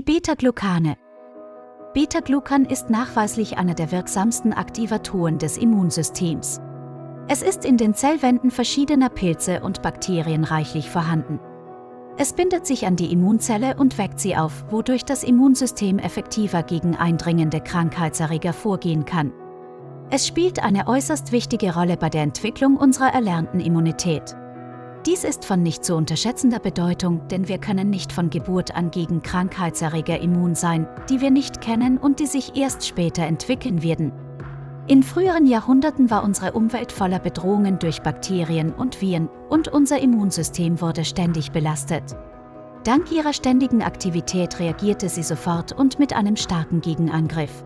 Beta-Glucane. Beta-Glucan ist nachweislich einer der wirksamsten Aktivatoren des Immunsystems. Es ist in den Zellwänden verschiedener Pilze und Bakterien reichlich vorhanden. Es bindet sich an die Immunzelle und weckt sie auf, wodurch das Immunsystem effektiver gegen eindringende Krankheitserreger vorgehen kann. Es spielt eine äußerst wichtige Rolle bei der Entwicklung unserer erlernten Immunität. Dies ist von nicht zu unterschätzender Bedeutung, denn wir können nicht von Geburt an gegen Krankheitserreger immun sein, die wir nicht kennen und die sich erst später entwickeln werden. In früheren Jahrhunderten war unsere Umwelt voller Bedrohungen durch Bakterien und Viren und unser Immunsystem wurde ständig belastet. Dank ihrer ständigen Aktivität reagierte sie sofort und mit einem starken Gegenangriff.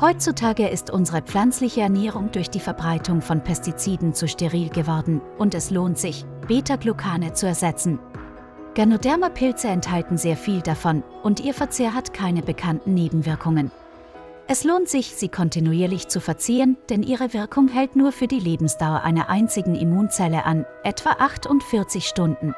Heutzutage ist unsere pflanzliche Ernährung durch die Verbreitung von Pestiziden zu steril geworden und es lohnt sich, Beta-Glucane zu ersetzen. Ganoderma-Pilze enthalten sehr viel davon und ihr Verzehr hat keine bekannten Nebenwirkungen. Es lohnt sich, sie kontinuierlich zu verzehren, denn ihre Wirkung hält nur für die Lebensdauer einer einzigen Immunzelle an, etwa 48 Stunden.